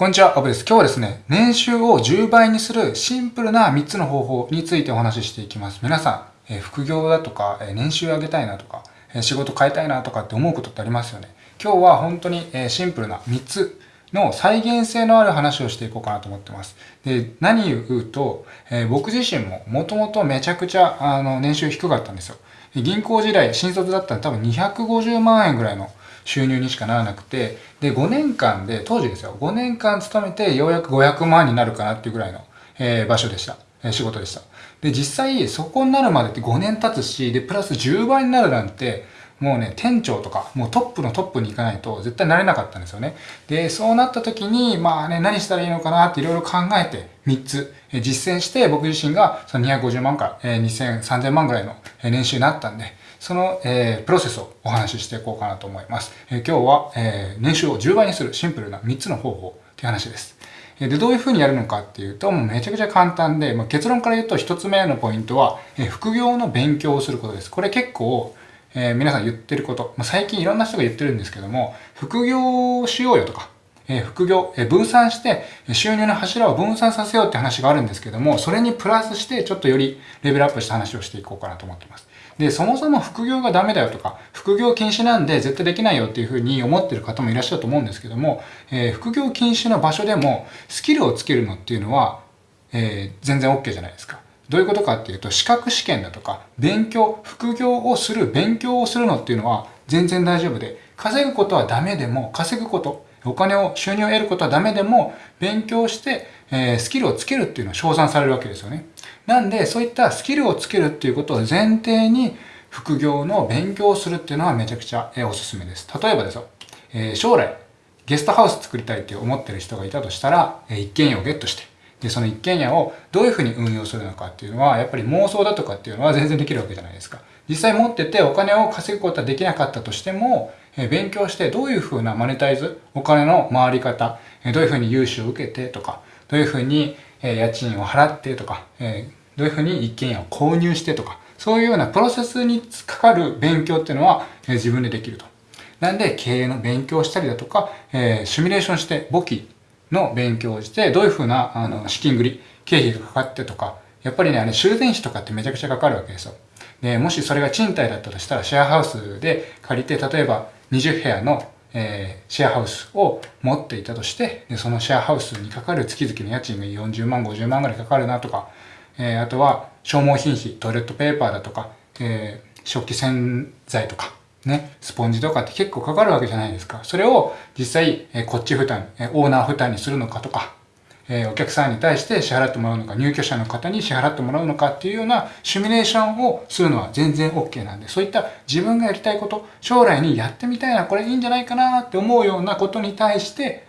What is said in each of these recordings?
こんにちは、アブです。今日はですね、年収を10倍にするシンプルな3つの方法についてお話ししていきます。皆さん、え副業だとか、え年収上げたいなとか、え仕事変えたいなとかって思うことってありますよね。今日は本当に、えシンプルな3つの再現性のある話をしていこうかなと思ってます。で、何言うと、え僕自身ももともとめちゃくちゃあの年収低かったんですよ。銀行時代、新卒だったら多分250万円ぐらいの収入にしかならなくて、で、5年間で、当時ですよ、5年間勤めてようやく500万になるかなっていうぐらいの、えー、場所でした。えー、仕事でした。で、実際、そこになるまでって5年経つし、で、プラス10倍になるなんて、もうね、店長とか、もうトップのトップに行かないと絶対なれなかったんですよね。で、そうなった時に、まあね、何したらいいのかなっていろいろ考えて、3つ、え実践して、僕自身がその250万から、え2000、3000万ぐらいのえ年収になったんで、その、えー、プロセスをお話ししていこうかなと思います。えー、今日は、えー、年収を10倍にするシンプルな3つの方法っていう話です。で、どういうふうにやるのかっていうと、もうめちゃくちゃ簡単で、まあ、結論から言うと1つ目のポイントは、え副業の勉強をすることです。これ結構、え皆さん言ってること、まあ、最近いろんな人が言ってるんですけども、副業をしようよとか、え副業、え分散して収入の柱を分散させようって話があるんですけども、それにプラスしてちょっとよりレベルアップした話をしていこうかなと思ってます。で、そもそも副業がダメだよとか、副業禁止なんで絶対できないよっていうふうに思ってる方もいらっしゃると思うんですけども、え、副業禁止の場所でもスキルをつけるのっていうのは、え、全然 OK じゃないですか。どういうことかっていうと、資格試験だとか、勉強、副業をする、勉強をするのっていうのは全然大丈夫で、稼ぐことはダメでも、稼ぐこと、お金を、収入を得ることはダメでも、勉強して、えー、スキルをつけるっていうのは称賛されるわけですよね。なんで、そういったスキルをつけるっていうことを前提に、副業の勉強をするっていうのはめちゃくちゃ、えー、おすすめです。例えばですよ、えー、将来、ゲストハウス作りたいって思ってる人がいたとしたら、えー、一軒家をゲットして、で、その一軒家をどういうふうに運用するのかっていうのは、やっぱり妄想だとかっていうのは全然できるわけじゃないですか。実際持っててお金を稼ぐことはできなかったとしても、え勉強してどういうふうなマネタイズ、お金の回り方、えどういうふうに融資を受けてとか、どういうふうに、え家賃を払ってとか、えどういうふうに一軒家を購入してとか、そういうようなプロセスにかかる勉強っていうのは、え自分でできると。なんで、経営の勉強したりだとか、え、シミュレーションして、簿記の勉強をして、どういうふうな、あの、資金繰り、経費がかかってとか、やっぱりね、あれ、修繕費とかってめちゃくちゃかかるわけですよ。で、もしそれが賃貸だったとしたら、シェアハウスで借りて、例えば20部屋の、えー、シェアハウスを持っていたとして、で、そのシェアハウスにかかる月々の家賃が40万、50万ぐらいかかるなとか、えー、あとは消耗品費、トイレットペーパーだとか、えー、食器洗剤とか、ね、スポンジとかって結構かかるわけじゃないですか。それを実際、えー、こっち負担、えー、オーナー負担にするのかとか、えお客さんに対して支払ってもらうのか、入居者の方に支払ってもらうのかっていうようなシミュレーションをするのは全然 OK なんで、そういった自分がやりたいこと、将来にやってみたいな、これいいんじゃないかなって思うようなことに対して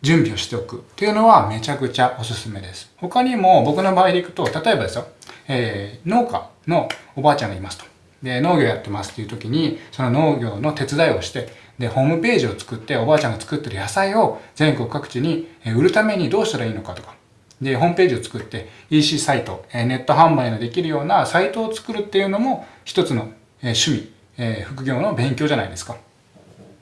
準備をしておくっていうのはめちゃくちゃおすすめです。他にも僕の場合でいくと、例えばですよ、えー、農家のおばあちゃんがいますと。で、農業やってますっていう時に、その農業の手伝いをして、で、ホームページを作って、おばあちゃんが作ってる野菜を全国各地に売るためにどうしたらいいのかとか。で、ホームページを作って、EC サイト、ネット販売のできるようなサイトを作るっていうのも一つの趣味、副業の勉強じゃないですか。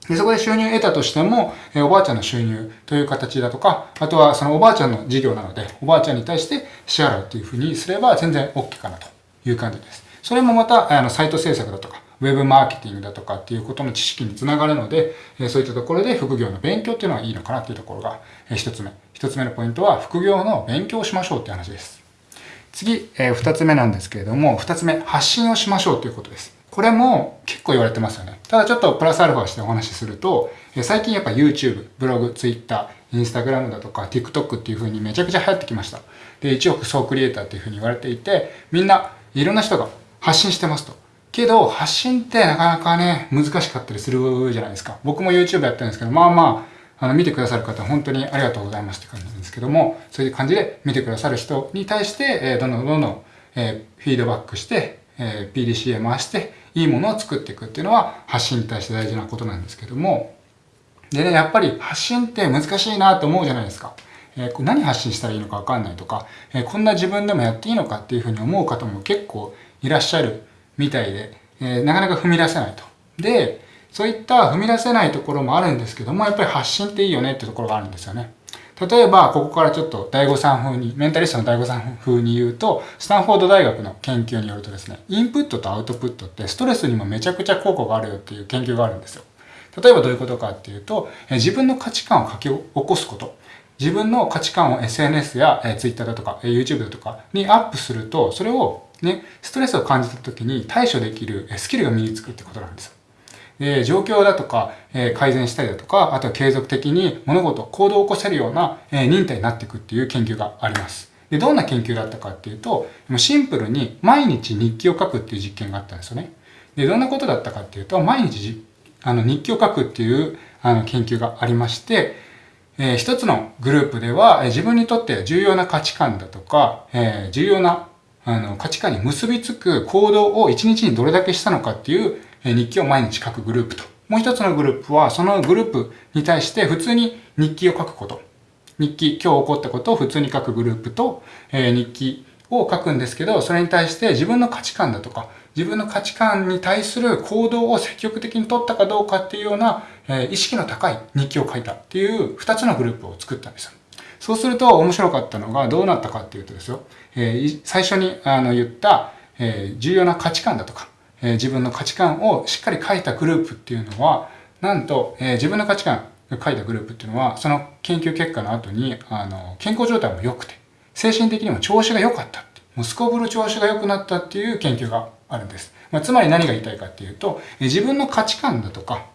で、そこで収入を得たとしても、えおばあちゃんの収入という形だとか、あとはそのおばあちゃんの事業なので、おばあちゃんに対して支払うっていうふうにすれば全然 OK かなという感じです。それもまた、あの、サイト制作だとか、ウェブマーケティングだとかっていうことの知識につながるので、そういったところで副業の勉強っていうのはいいのかなっていうところが一つ目。一つ目のポイントは副業の勉強をしましょうっていう話です。次、えー、二つ目なんですけれども、二つ目、発信をしましょうということです。これも結構言われてますよね。ただちょっとプラスアルファしてお話しすると、最近やっぱ YouTube、ブログ、Twitter、Instagram だとか TikTok っていう風にめちゃくちゃ流行ってきました。で、1億総クリエイターっていう風に言われていて、みんないろんな人が発信してますと。けど、発信ってなかなかね、難しかったりするじゃないですか。僕も YouTube やってるんですけど、まあまあ、あの、見てくださる方本当にありがとうございますって感じなんですけども、そういう感じで見てくださる人に対して、えー、どんどんどんどん、えー、フィードバックして、えー、PDCA 回して、いいものを作っていくっていうのは発信に対して大事なことなんですけども、でね、やっぱり発信って難しいなと思うじゃないですか。えー、何発信したらいいのかわかんないとか、えー、こんな自分でもやっていいのかっていうふうに思う方も結構いらっしゃるみたいで、えー、なかなか踏み出せないと。で、そういった踏み出せないところもあるんですけども、やっぱり発信っていいよねってところがあるんですよね。例えば、ここからちょっと大悟さん風に、メンタリストの大悟さん風に言うと、スタンフォード大学の研究によるとですね、インプットとアウトプットってストレスにもめちゃくちゃ効果があるよっていう研究があるんですよ。例えばどういうことかっていうと、自分の価値観を書き起こすこと。自分の価値観を SNS や Twitter だとか YouTube だとかにアップすると、それをね、ストレスを感じた時に対処できるスキルが身につくってことなんですよ。で状況だとか、え改善したりだとか、あとは継続的に物事、行動を起こせるような、え忍耐になっていくっていう研究があります。で、どんな研究だったかっていうと、シンプルに毎日日記を書くっていう実験があったんですよね。で、どんなことだったかっていうと、毎日あの日記を書くっていうあの研究がありまして、えー、一つのグループでは、え自分にとって重要な価値観だとか、えー、重要なあの価値観に結びつく行動を一日にどれだけしたのかっていう日記を毎日書くグループと。もう一つのグループは、そのグループに対して普通に日記を書くこと。日記、今日起こったことを普通に書くグループと、えー、日記を書くんですけど、それに対して自分の価値観だとか、自分の価値観に対する行動を積極的に取ったかどうかっていうような、えー、意識の高い日記を書いたっていう二つのグループを作ったんですよ。そうすると面白かったのがどうなったかっていうとですよ、えー、最初にあの言った、えー、重要な価値観だとか、えー、自分の価値観をしっかり書いたグループっていうのは、なんと、えー、自分の価値観が書いたグループっていうのは、その研究結果の後に、あの、健康状態も良くて、精神的にも調子が良かったって、もうすこぶる調子が良くなったっていう研究があるんです。まあ、つまり何が言いたいかっていうと、えー、自分の価値観だとか、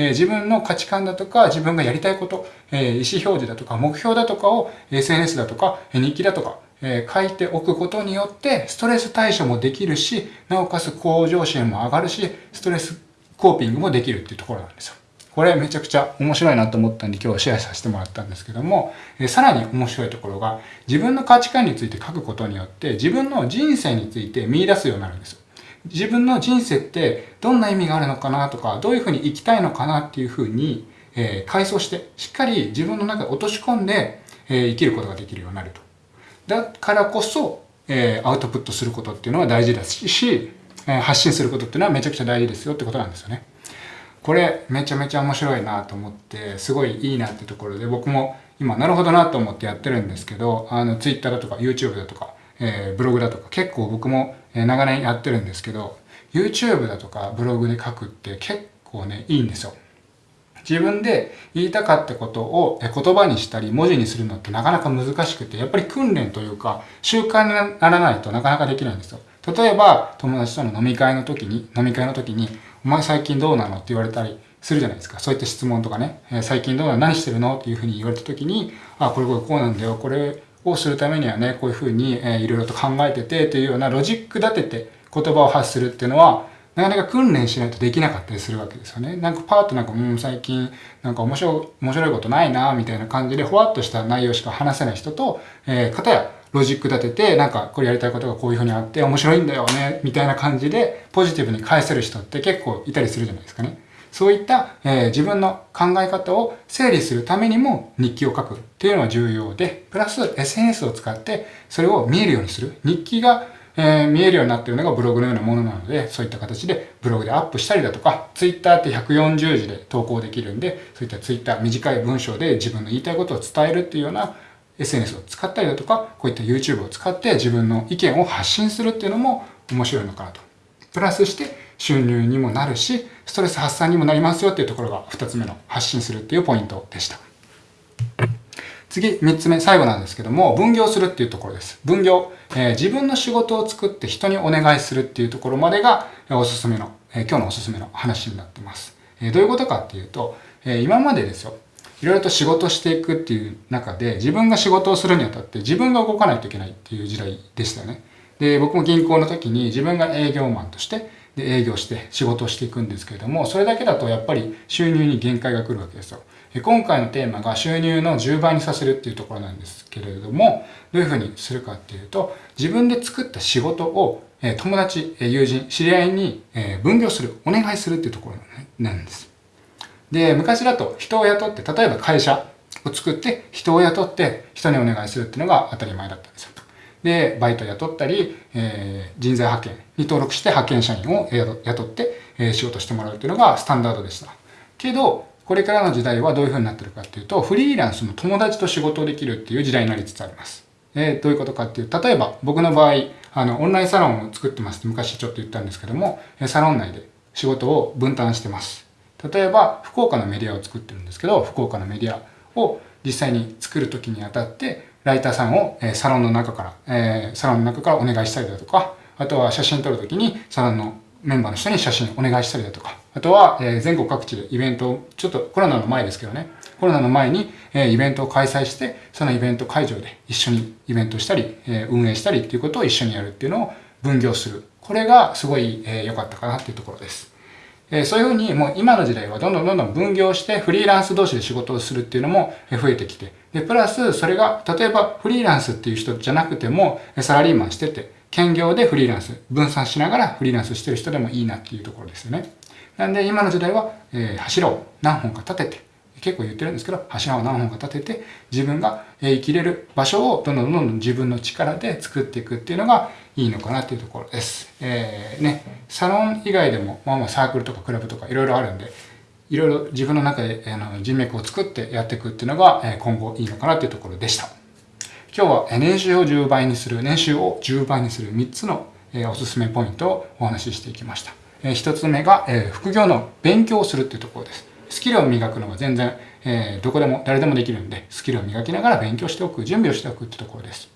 え、自分の価値観だとか、自分がやりたいこと、え、意思表示だとか、目標だとかを SNS だとか、日記だとか、え、書いておくことによって、ストレス対処もできるし、なおかつ向上心も上がるし、ストレスコーピングもできるっていうところなんですよ。これめちゃくちゃ面白いなと思ったんで今日はシェアさせてもらったんですけども、え、さらに面白いところが、自分の価値観について書くことによって、自分の人生について見出すようになるんですよ。自分の人生ってどんな意味があるのかなとか、どういうふうに生きたいのかなっていうふうに、えー、回想して、しっかり自分の中で落とし込んで、えー、生きることができるようになると。だからこそ、えー、アウトプットすることっていうのは大事ですし、えー、発信することっていうのはめちゃくちゃ大事ですよってことなんですよね。これめちゃめちゃ面白いなと思って、すごいいいなってところで僕も今なるほどなと思ってやってるんですけど、あの Twitter だとか YouTube だとか、えー、ブログだとか結構僕も長年やってるんですけど、YouTube だとかブログで書くって結構ね、いいんですよ。自分で言いたかったことを言葉にしたり文字にするのってなかなか難しくて、やっぱり訓練というか習慣にならないとなかなかできないんですよ。例えば友達との飲み会の時に、飲み会の時に、お前最近どうなの？って言われたりするじゃないですか。そういった質問とかね、最近どうなの？何してるの？っていうふうに言われた時に、あ、これこれこうなんだよ。これをするためにはね、こういうふうに、えー、いろいろと考えててというようなロジック立てて言葉を発するっていうのは、なかなか訓練しないとできなかったりするわけですよね。なんかパーッとなんか、うん、最近なんか面白い、面白いことないな、みたいな感じで、ほわっとした内容しか話せない人と、えー、方やロジック立てて、なんかこれやりたいことがこういうふうにあって面白いんだよね、みたいな感じでポジティブに返せる人って結構いたりするじゃないですかね。そういった、え、自分の考え方を整理するためにも日記を書くっていうのは重要で、プラス SNS を使ってそれを見えるようにする。日記が、え、見えるようになっているのがブログのようなものなので、そういった形でブログでアップしたりだとか、Twitter って140字で投稿できるんで、そういった Twitter 短い文章で自分の言いたいことを伝えるっていうような SNS を使ったりだとか、こういった YouTube を使って自分の意見を発信するっていうのも面白いのかなと。プラスして収入にもなるし、ストレス発散にもなりますよっていうところが2つ目の発信するっていうポイントでした。次、3つ目、最後なんですけども、分業するっていうところです。分業。えー、自分の仕事を作って人にお願いするっていうところまでがおすすめの、えー、今日のおすすめの話になってます。えー、どういうことかっていうと、え今までですよ。いろいろと仕事していくっていう中で、自分が仕事をするにあたって自分が動かないといけないっていう時代でしたよね。で、僕も銀行の時に自分が営業マンとして、で営業して仕事をしていくんですけれども、それだけだとやっぱり収入に限界が来るわけですよ。今回のテーマが収入の10倍にさせるっていうところなんですけれども、どういうふうにするかっていうと、自分で作った仕事を友達、友人、知り合いに分業する、お願いするっていうところなんです。で、昔だと人を雇って、例えば会社を作って人を雇って人にお願いするっていうのが当たり前だったんですよ。で、バイト雇ったり、えー、人材派遣に登録して派遣社員を雇って、えー、仕事してもらうっていうのがスタンダードでした。けど、これからの時代はどういう風になってるかっていうと、フリーランスの友達と仕事をできるっていう時代になりつつあります。えー、どういうことかっていう、例えば僕の場合、あの、オンラインサロンを作ってますって昔ちょっと言ったんですけども、サロン内で仕事を分担してます。例えば、福岡のメディアを作ってるんですけど、福岡のメディアを実際に作るときにあたって、ライターさんを、えサロンの中から、え、サロンの中からお願いしたりだとか、あとは写真撮るときにサロンのメンバーの人に写真お願いしたりだとか、あとは、え全国各地でイベントを、ちょっとコロナの前ですけどね、コロナの前に、えイベントを開催して、そのイベント会場で一緒にイベントしたり、え運営したりっていうことを一緒にやるっていうのを分業する。これがすごい良、えー、かったかなっていうところです。えそういうふうにもう今の時代はどんどんどんどん分業してフリーランス同士で仕事をするっていうのも増えてきて、で、プラスそれが例えばフリーランスっていう人じゃなくてもサラリーマンしてて、兼業でフリーランス、分散しながらフリーランスしてる人でもいいなっていうところですよね。なんで今の時代は、えー、柱を何本か立てて、結構言ってるんですけど、柱を何本か立てて、自分が生きれる場所をどんどんどんどん自分の力で作っていくっていうのがいいのかなっていうところです。えー、ね、サロン以外でも、まあまあサークルとかクラブとかいろいろあるんで、いろいろ自分の中であの人脈を作ってやっていくっていうのが、今後いいのかなっていうところでした。今日は年収を10倍にする、年収を10倍にする3つのおすすめポイントをお話ししていきました。1つ目が副業の勉強をするっていうところです。スキルを磨くのが全然、えー、どこでも誰でもできるんで、スキルを磨きながら勉強しておく、準備をしておくってところです。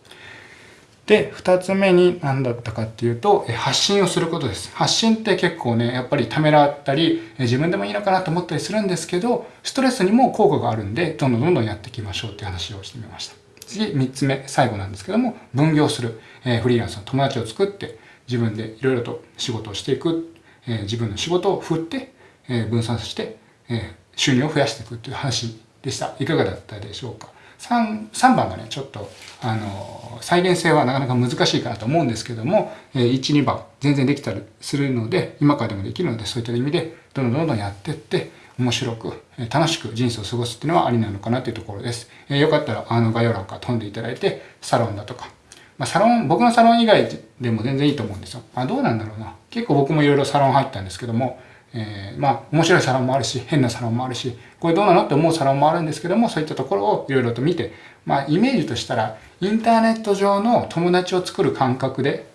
で、二つ目に何だったかっていうと、発信をすることです。発信って結構ね、やっぱりためらったり、自分でもいいのかなと思ったりするんですけど、ストレスにも効果があるんで、どんどんどんどんやっていきましょうっていう話をしてみました。次、三つ目、最後なんですけども、分業する。えー、フリーランスの友達を作って、自分でいろいろと仕事をしていく。えー、自分の仕事を振って、えー、分散して、え収入を増やしていくっていう話でした。いかがだったでしょうか？3, 3番がね、ちょっと、あの、再現性はなかなか難しいかなと思うんですけども、1、2番全然できたりするので、今からでもできるので、そういった意味で、どんどんどんどんやっていって、面白く、楽しく人生を過ごすっていうのはありなのかなというところです。えー、よかったら、あの概要欄から飛んでいただいて、サロンだとか、まあ、サロン、僕のサロン以外でも全然いいと思うんですよ。あ、どうなんだろうな。結構僕もいろいろサロン入ったんですけども、えー、まあ、面白いサロンもあるし、変なサロンもあるし、これどうなのって思うサロンもあるんですけども、そういったところをいろいろと見て、まあ、イメージとしたら、インターネット上の友達を作る感覚で、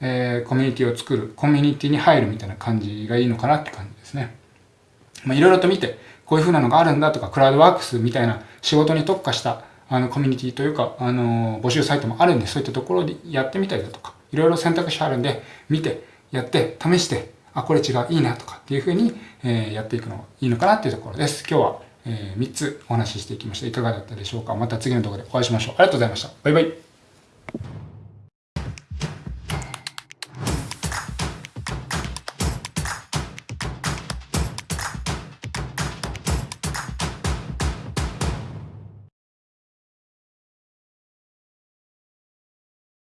えー、コミュニティを作る、コミュニティに入るみたいな感じがいいのかなって感じですね。まあ、いろいろと見て、こういう風なのがあるんだとか、クラウドワークスみたいな仕事に特化したあのコミュニティというか、あの募集サイトもあるんで、そういったところでやってみたりだとか、いろいろ選択肢あるんで、見て、やって、試して、あ、これ違う、いいなとかっていうふうに、え、やっていくのがいいのかなっていうところです。今日は、え、3つお話ししていきました。いかがだったでしょうか？また次の動画でお会いしましょう。ありがとうございました。バイバイ。